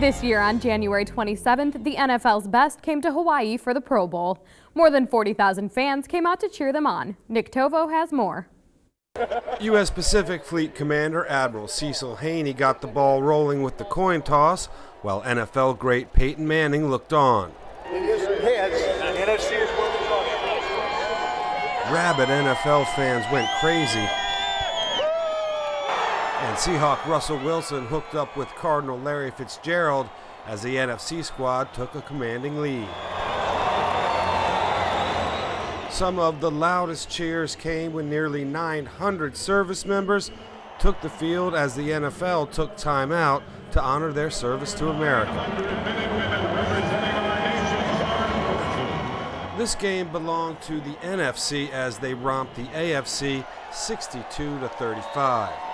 This year on January 27th, the NFL's best came to Hawaii for the Pro Bowl. More than 40,000 fans came out to cheer them on. Nick Tovo has more. U.S. Pacific Fleet Commander Admiral Cecil Haney got the ball rolling with the coin toss, while NFL great Peyton Manning looked on. Rabid NFL fans went crazy and Seahawk Russell Wilson hooked up with Cardinal Larry Fitzgerald as the NFC squad took a commanding lead. Some of the loudest cheers came when nearly 900 service members took the field as the NFL took time out to honor their service to America. This game belonged to the NFC as they romped the AFC 62 to 35.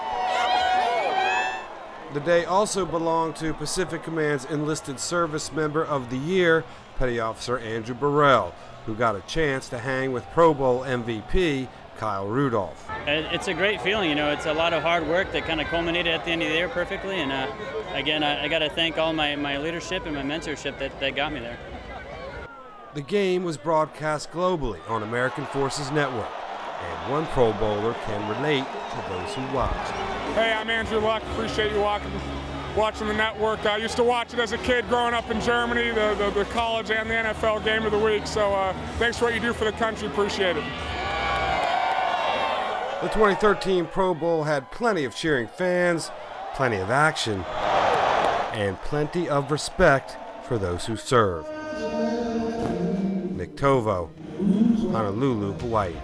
The day also belonged to Pacific Command's enlisted service member of the year, Petty Officer Andrew Burrell, who got a chance to hang with Pro Bowl MVP Kyle Rudolph. It's a great feeling, you know. It's a lot of hard work that kind of culminated at the end of the year perfectly. And uh, again, I, I got to thank all my, my leadership and my mentorship that, that got me there. The game was broadcast globally on American Forces Network and one Pro Bowler can relate to those who watch. Hey, I'm Andrew Luck. Appreciate you walking, watching the network. I used to watch it as a kid growing up in Germany, the, the, the college and the NFL game of the week. So uh, thanks for what you do for the country. Appreciate it. The 2013 Pro Bowl had plenty of cheering fans, plenty of action, and plenty of respect for those who serve. Nick Tovo, Honolulu, Hawaii.